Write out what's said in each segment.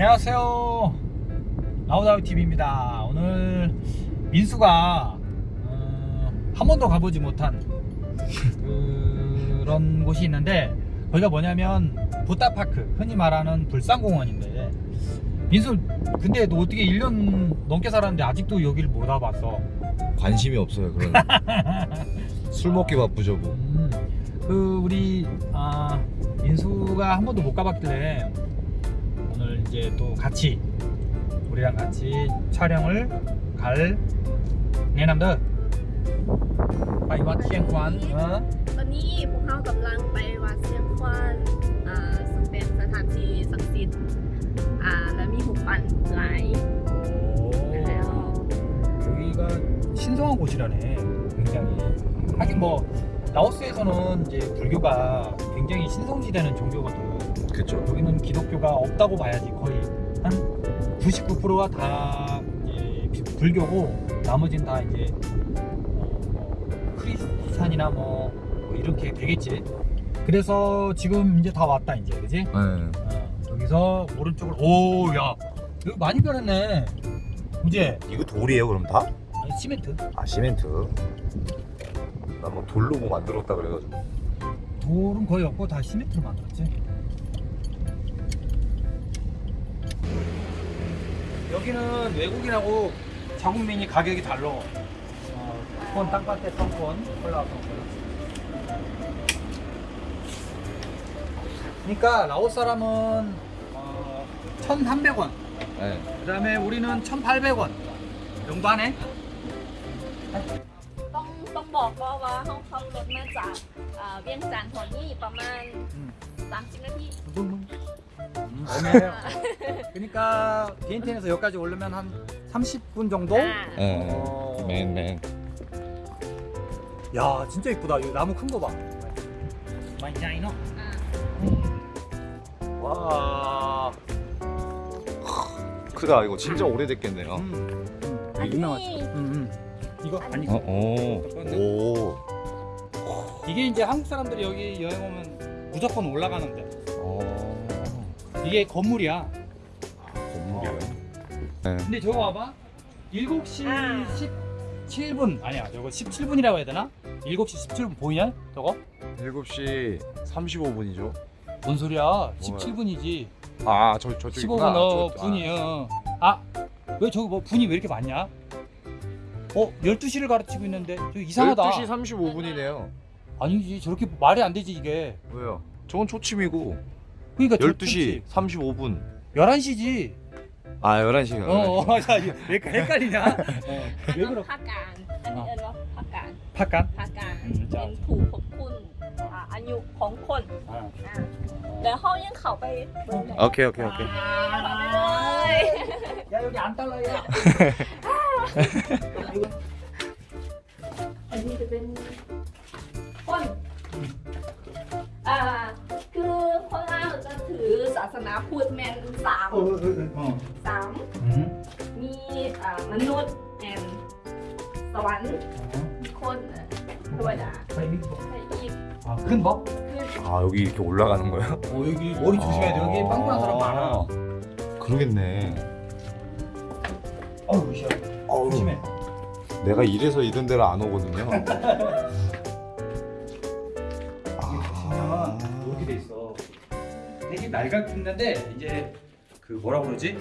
안녕하세요. 나우다우 TV입니다. 오늘 민수가 어, 한 번도 가보지 못한 그런 곳이 있는데 거기가 뭐냐면 부타파크 흔히 말하는 불산공원인데 민수 근데 너 어떻게 1년 넘게 살았는데 아직도 여기를 못 와봤어? 관심이 없어요 그런 술 먹기 바쁘죠 뭐 음, 그 우리 아, 민수가 한 번도 못 가봤길래 이제 또 같이 우리랑 같이 촬영을 갈 내남들 바이와 티엔관 어? ตอนนี้พวกเขากำลังไปวัดเชียงควานอ่าซึ่งเป็นสถานที่ศักดิ์สิทธิ์อ่าและมีหุบปั่นหลาย แล้ว 여기가 신성한 곳이라네 굉장히 하긴 뭐 라오스에서는 이제 불교가 굉장히 신성시되는 종교거든 그쵸 여기는 기독교가 없다고 봐야지 거의 한 99%가 다 불교고 나머지는 다 이제 어, 뭐 크리스찬이나 뭐, 뭐 이렇게 되겠지. 그래서 지금 이제 다 왔다 이제 그지? 네. 어, 여기서 오른쪽으로 오야 여기 많이 변했네. 이제 이거 돌이에요 그럼 다? 아니, 시멘트 아 시멘트 나뭐 돌로 뭐 만들었다 그래가지고 돌은 거의 없고 다 시멘트로 만들었지. 여기는 외국인하고 자국민이 가격이 달라. 어, 폰 땅밭에 성폰, 콜라 성폰. 그러니까 라오스 사람은 어, 1,300원. 네. 그다음에 우리는 1,800원 정도 하네. ต้องต้องบอกว่าว่าเขาขับรถมาจากอ่าเวียงจันทร์ทอนนี่ประมาณ 음. 30นาที 그러니까 비엔텐에서 여기까지 오려면 한 30분 정도? 네. 어, 어. 맨맨. 야 진짜 이쁘다. 나무 큰 거 봐. 마이자이노. 와. 크다 이거 진짜 음. 오래됐겠네요. 음. 음. 유명하지. 이거 아니. 어, 오. 오. 이게 이제 한국 사람들이 여기 여행 오면 무조건 올라가는데. 오. 어. 이게 건물이야. 건물이에요 네. 근데 저거 봐봐. 7시 17분 아니야 저거 17분이라고 해야 되나? 7시 17분 보이냐? 저거? 7시 35분이죠 뭔 소리야? 17분이지. 아 저 저쪽이구나 15분 어 저- 분이 어. 아, 왜 저기 뭐 분이 왜 이렇게 많냐? 어, 12시를 가르치고 있는데 저 이상하다. 12시 35분이네요 아니지. 저렇게 말이 안 되지 이게. 왜요? 저건 초침이고 그러니까 12시 35분 11시지. 아 11시 어, 어, 자, 이거 왜 이렇게 헷갈리냐? 어, อัน 왜 นั้น 그러? ภาคกลางอันนี้เอิ้นว่าภาคกลาง 팍간. ภาคกลาง อืมจ้ะ เป็นผู้ควบคุมอ่าอายุของคน 아. อ่าแล้วเขายังเข้าไปเบิ่งได้ 오케이 오케이 오케이 เข้าไปเลย 야, 여기 안 달라요. อันนี้จะเป็นคนอ่า ถือศาสนาพุทธแมนสาม 어, 어, 어. สาม 음. มีอ่ามนุษย์แอนสวรรค์มีคนเอ่อเทวดา 자, 여기 뭐. ใช่อีก 아, 큰 법? คือ 아 여기 이렇게 올라가는 거야? 어, 여기 머리 조심해야 돼. 여기 빵꾸난 사람 많아. 그러겠네 어우, 씨. 어우, 조심해. 내가 이래서 이런 데를 안 오거든요 날각듣는데 이제 그 뭐라 그러지?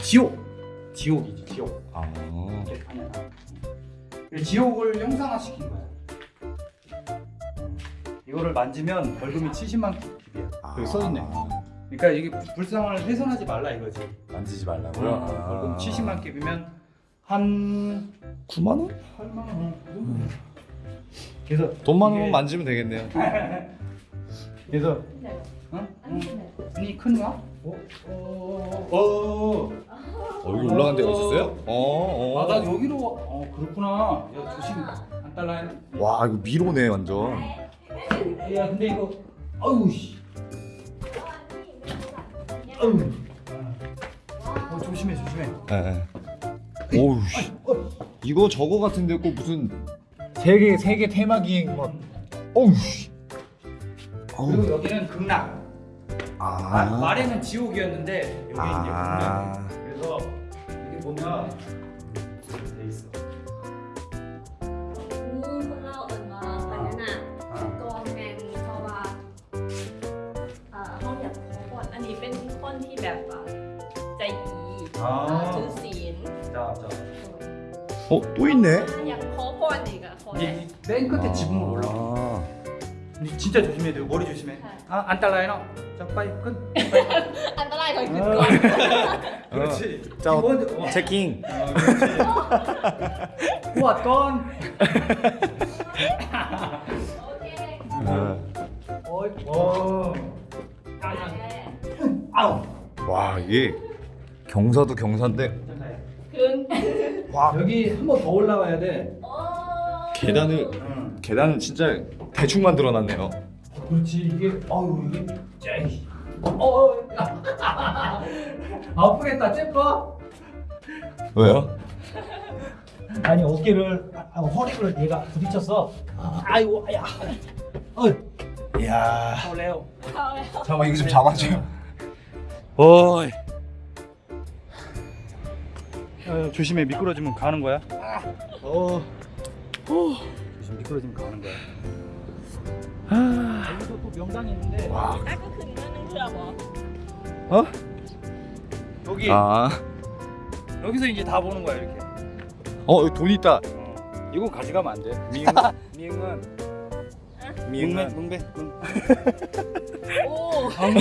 지옥! 지옥이지 지옥. 아. 이렇게 하면. 그 지옥을 형상화시킨 거야. 이거를 만지면 벌금이 70만 킵이야. 아. 여기 써있네. 그러니까 이게 불상을 훼손하지 말라 이거지. 만지지 말라고요? 어, 아. 벌금 70만 킵이면 한 9만 원? 8만 원 음. 그래서 돈만 원 이게... 만지면 되겠네요. 그래서 네. 니 큰가? 어? 어? 어? 어? 여기 올라간 데가 있었어요? 어? 어. 아나 여기로 어 그렇구나 야 조심 안 달라 와 이거 미로네 완전 야 근데 이거 아우 씨 아우 어 조심해 조심해 예, 예 오우 씨 이거 저거 같은데 꼭 무슨 세계 세계 테마 기행 막 어우 씨 그리고 여기는 극락 아. 아, 아래는 지옥이었는데 여기 아. 이제 보면 그래서 이게 보면 이렇게 돼 있어. 아. 아. 어? 또 있네? 네, 맨 끝에 지붕으로 올라와. 아. 진짜 조심해야 돼 머리 조심해. 아, 안 달라요. 빨리 끈. 안 따라해 거기 끈. 그렇지. 어. 자, 기본, 어. 체킹. 어, 그렇지. 뭐 우와, 건. 어. 어, 어. 아우. 와, 이게 경사도 경사인데. 와. 여기 한 번 더 올라와야 돼. 계단을 응. 계단을 진짜 대충 만들어 놨네요. 그렇지 이게 아유 이게 짱이 어, 어, 어. 아프겠다, 잽봐. 왜요? 아니 어깨를 아, 아 허리를 얘가 부딪혔어. 아이고, 야, 어, 이야. 레오. 잠깐 이거 좀 잡아줘요. 어이. 어, 조심해 미끄러지면 가는 거야. 아. 어. 어. 조심 미끄러지면 가는 거야. 영상이 있는데 와. 아까 그 누나는 그라고 어? 여기 아. 여기서 이제 다 보는 거야 이렇게 어, 돈 있다. 이건 가져가면 안 돼. 미응, 미응은 미응은 뭉배 뭉배. 오, 방금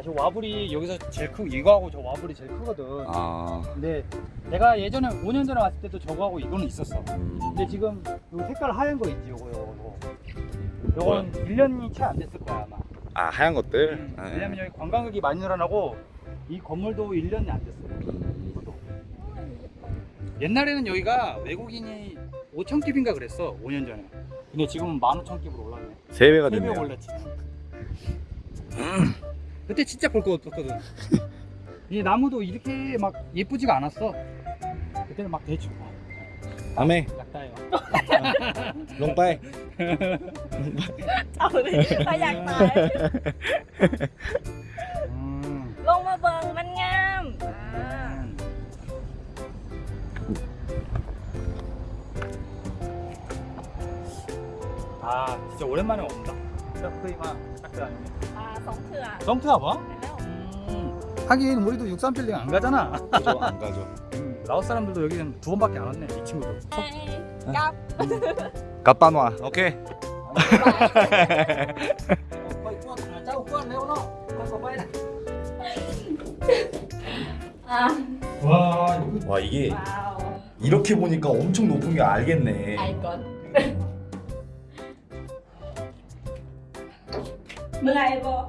야, 저 와불이 여기서 제일 크 이거하고 저 와불이 제일 크거든. 아. 근데 내가 예전에 5년 전에 왔을 때도 저거하고 이거는 있었어. 음. 근데 지금 요 색깔 하얀 거 있지, 요거 요거 요거. 요건 1년이 채 안 됐을 거야, 아마. 아, 하얀 것들. 음, 아, 왜냐면 여기 관광객이 많이 늘어나고 이 건물도 1년이 안 됐어. 이것도. 옛날에는 여기가 외국인이 5천 깁인가 그랬어, 5년 전에. 근데 지금은 15,000 깁으로 올랐네. 세 배가 세배 됐네요. 올랐지. 그때 진짜 볼 거 없었거든. 이 나무도 이렇게 막 예쁘지가 않았어. 그때는 막 대충 다음에 약다요. 롱빠이. เอาเลยเขาอยากตาย 음. ลงมาเบิงมันงามอ่า 아 진짜 오랜만에 온다. 짝프이마 짝들 아니면. 성트아 성트아 봐? 음, 하긴 우리도 63빌딩 안 가잖아. 안 가죠. 음, 라오 사람들도 여기 두 번밖에 안 왔네 이 친구도 깝 깝빠노아 오케이. 와, 와 이게 와우. 이렇게 보니까 엄청 높은 게 알겠네. 알건 뭐가 해봐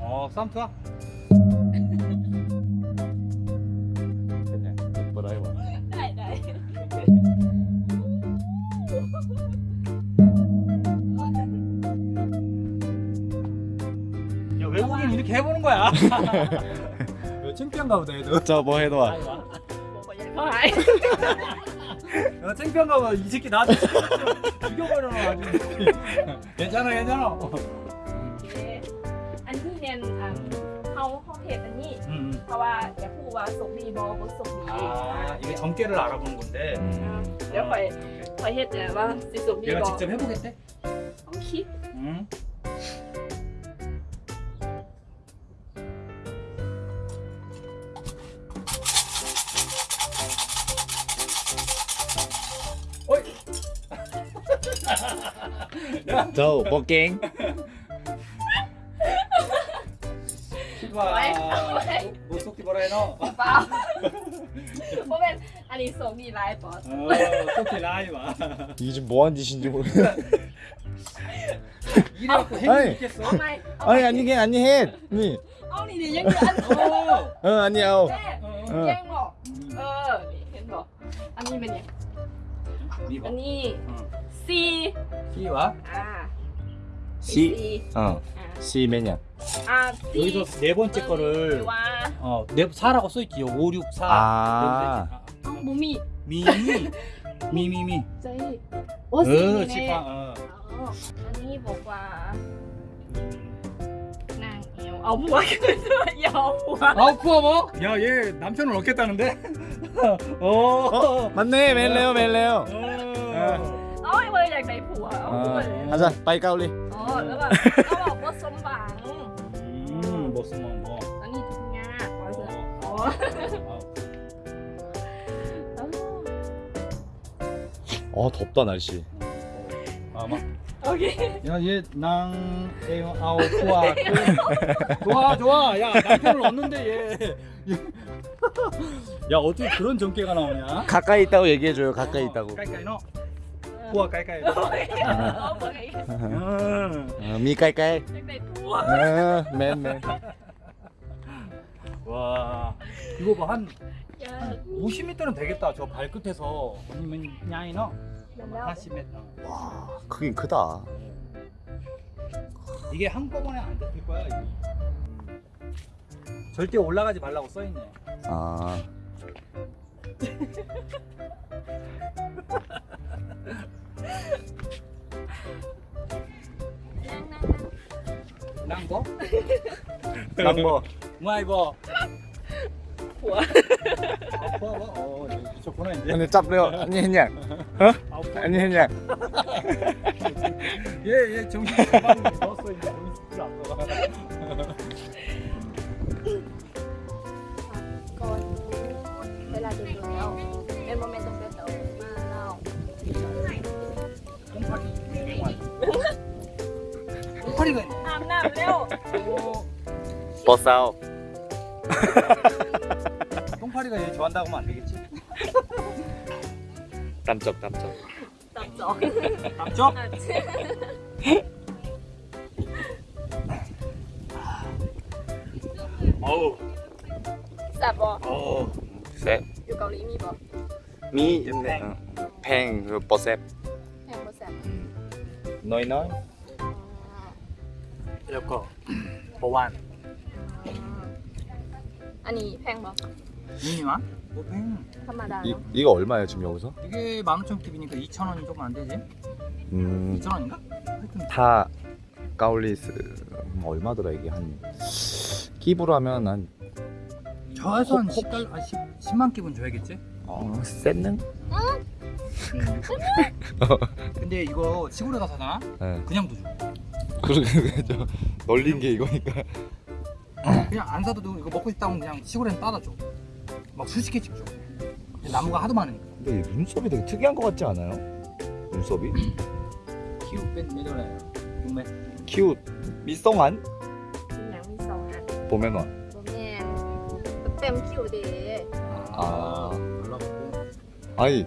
어 쌈투아? 외국인 이렇게 해보는 거야 창피한가 보다 얘도 저뭐 해도 와 어, 하이 창피한가 봐. 이 새끼 나한테 죽여버려라. 괜찮아, 괜찮아. 야호와 속리 뭐뭐 속리 아 이게 점괘를 알아본 건데. 내가 아, 거의 거의 했대 와 속리 내가 직접 해보겠대? 오케이 음. 어이. 저 먹갱. เนาะ เปล่าเพราะเป็นอันนี้ส่งดีไลฟ์บอส เออต้องกี่ไล่หวะ 이게 지금 뭐한 짓인지 모르겠어. 이래갖고 아니. 행위 있겠어? เอาไหมเอาไหม 아니 아니 게 아니 해. 니. เอานี่ดิยังเหลืออันนึง 어. 어 아니야. 어. แม่ เออ แย่งบอกเออ นี่เห็นบอกอันนี้เป็นยัง 니 อัน 봐. นี้ 어. C 끼와 อ่า C. 어. 어. C 매년. 아, 여기서 네 번째 아, 거를 네, 어, 네 4라고 써 있지. 5 6 4. 아. 네 몸이 미미 미미미. 저희 어스네. 어. 아니 뭐가 아 뭐가 그야 뭐가. 아 뭐가 뭐? 야, 얘 남편을 얻겠다는데? 어. 어. 맞네. 멜레오 멜레오. 어. 아. อ้ยเว้ยอยากได้ผัวเอาหัวเลย 아, 가자 빠이 까울리. อ๋อแล้วแบบเขาบอกว่าสมหวัง 음, 뭐 쓰면 뭐. อันนี้ทุกงานอ๋อเสืออ๋อ 아, 어 덥다 날씨. 아마. โอเค 야, 얘 낭, 에어, 아우, 좋아. 그, 좋아, 좋아. 야, 남편을 얻는데 얘. 얘. 야, 어떻게 그런 전개가 나오냐? 가까이 있다고 얘기해줘요. 가까이 있다고. 까이까이 너. 우와, 까이까이. เอาหัวเลย 음. 어, 미 까이까이. อยากได้ผัว 어, 맨 맨. 와, 이거 봐, 한 อยาก 50m는 되겠다. 저 발끝에서. 아니면, 냐이 너. เดี๋ยวแล้ว 40m. 와 크긴 크다. 이게 한꺼번에 안 잡힐 거야, 이게. 절대 올라가지 말라고 써있네. 아. Nang, nang. 낭버? 낭버. 무아이버. ผัว 아, 포아버? 어, 미쳤구나, 이제. 근데 짭래요. 아니 했냐? 아, 포아. 아니 했냐? 얘, 얘 정신 가방 넣었어, 이제. 정신 안 들어 똥파리가 있네. อาบน้ำเร็ว 어, 버싸오. 똥파리가 얘 좋아한다고 하면 안 되겠지? 땀쩍 땀쩍. ตับจอก 남쪽? อ่ะ 어우, แซ่บบ่ 어우. 쎄. อยู่เกาหลีมีบ่ 미 있네. 어. 팽 그, 버셉. แพงบ่ แซ่บ 너희 너희. อ๋อ 이거 보완. อันนี้แพงบ่ 미니만? 뭐 팽. ธรรมดา 이 เนาะ 이거 얼마예요 지금 여기서? 이게 15,000킵이니까 2,000원이 조금 안 되지? 음. 2,000원인가? 하여튼 타 까울리스 음, 얼마더라 이게 한 끼부로 하면 한 저에서 한 홉, 10달러, 아, 10, 10만 킵은 줘야겠지? 어, 센능? 근데 이거 시골에 가서 사잖아? 네. 그냥도 줘. 그러게 좀 널린 게 이거니까. 그냥 안 사도 되고 이거 먹고 싶다고 그냥 시골엔 따다줘. 막 수십 개씩 줘. 나무가 하도 많으니까. 근데 눈썹이 되게 특이한 것 같지 않아요? 눈썹이? 키우 뺀 매도라요. 육매 키우 미성한? 그냥 미성한. 봄에만. 봄에 뺨 키우대. 아. 아니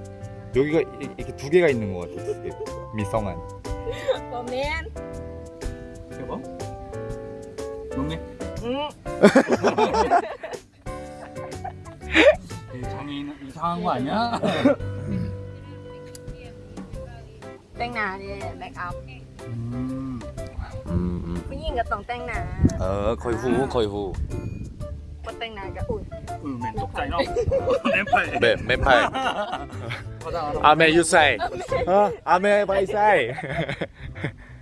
여기가 이렇게 두 개가 있는 것 같아 미성한. 봄엔 여보? 육매. อืม 장애인 이상한 거 아니야? แต่งหน้าเด้แมคอัพ 음. 음, 음. ผู้หญิงก็ต้องแต่งหน้า 어 거의 후 거의 후. บ่แต่งหน้าก็อุ่น 음맨 똑자이너. 램파이. 매 매팔. 가자. 아메 유사이. 어 아메 바이사이. 사이너. 됐어요. 세뻐. แซ่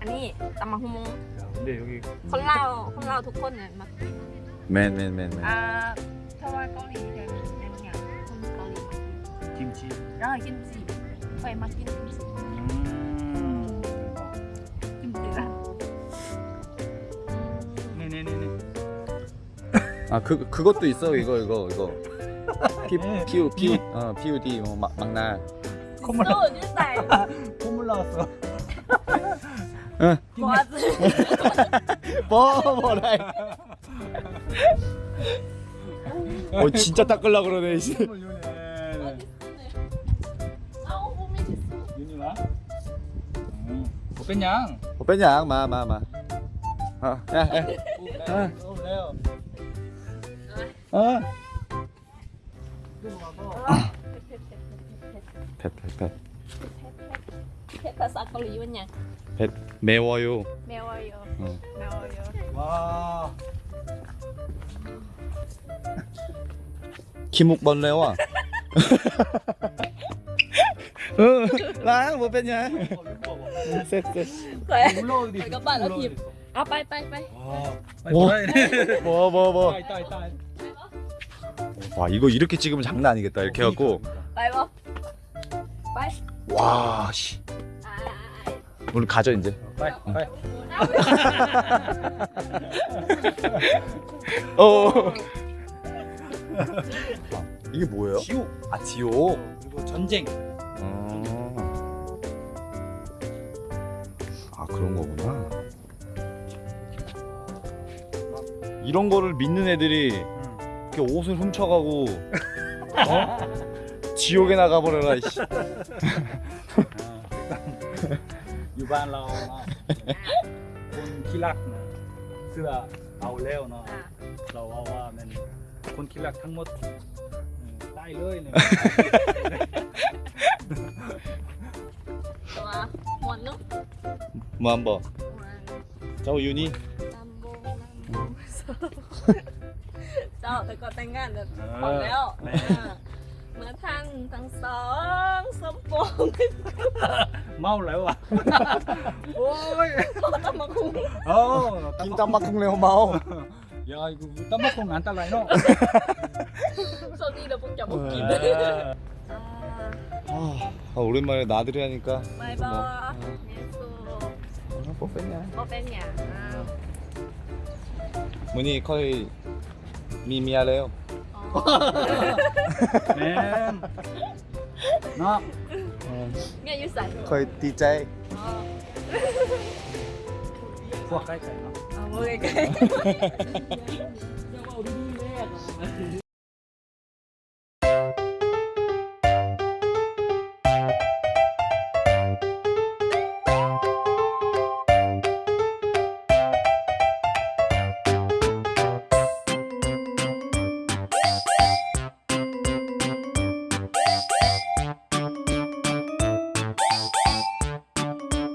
อันนี้ตำมะฮุมง 근데 여기 คนลาวคนลาวทุกคนเนี่ยมากิน แมนแมนแมนแมน อ่าถ้าว่าเกาหลีจะมียังไงคนเกาหลีมากิน 김치 เออกิมจิเคยมากินกิมจิ 음. กิมจิละ 네네네네 아 그 그것도 있어 이거 이거 이거 피 네. 피우 피우 어 PUD 뭐 막, 막나 สู้ยืดแต่ 콧물 나왔어 Ừ. Bỏ bỏ 어 진짜 닦으려 그러네 씨. 뺐냐? 뺐냐? 마마 마. 아, 야, 야. 아. 아. 팻, 팻, 팻. 백화사컬 이웃냐? 배, 매워요. 매워요. 어. 매워요. 와. 키묵벌레와. ừ lá một bên nhà xếp xếp các bạn đã kịp à bay bay bay wow wow wow wow 와 이거 이렇게 찍으면 장난 아니겠다 이렇게 해갖고 빨리 와 씨. 오늘 가져, 이제. 빨리 빨리 어. 이게 뭐예요? 지옥 아, 지옥. 그리고 전쟁 어. 아 그런 거구나. 이런 거를 믿는 애들이 응. 이렇게 옷을 훔쳐가고 어? 지옥에 나가버려라 이씨. บ้านเราเนาะคนขี้รักเนะเสื้อเอาแล้วเนาะเราว่าว่ามันคนขี้รักทั้งหมดได้เลยเนี่ยตัวมวนนุ๊กมบอเจ้าอยู่นี่เจ้าแต่ก็แต่งงานแล้วพอมแล้ว ม่ อ่าเมื่อท่านทั้งสองสมปอง เมาแล้วอ่ะ โอ้ย พอต้องมาคุ้ม เอ้า 김땀막 레오 마오. 야 이거 땀먹고 안 달라 이노 โชคดีเดี๋ยวพวกจะมากิน 네. อ่า 아, 아, 오랜만에 나들이 하니까. บายบายเนสู 어, 뭐 뺐냐? ก็เป็นอย่างอ้าว 문이 거의 미미하래요. แม่นเนาะเนี่ยอยู่ใส่คอยตีใจพวกใกล้ๆเนาะ เอาไว้ใกล้ เจ้าเอาดีๆแรก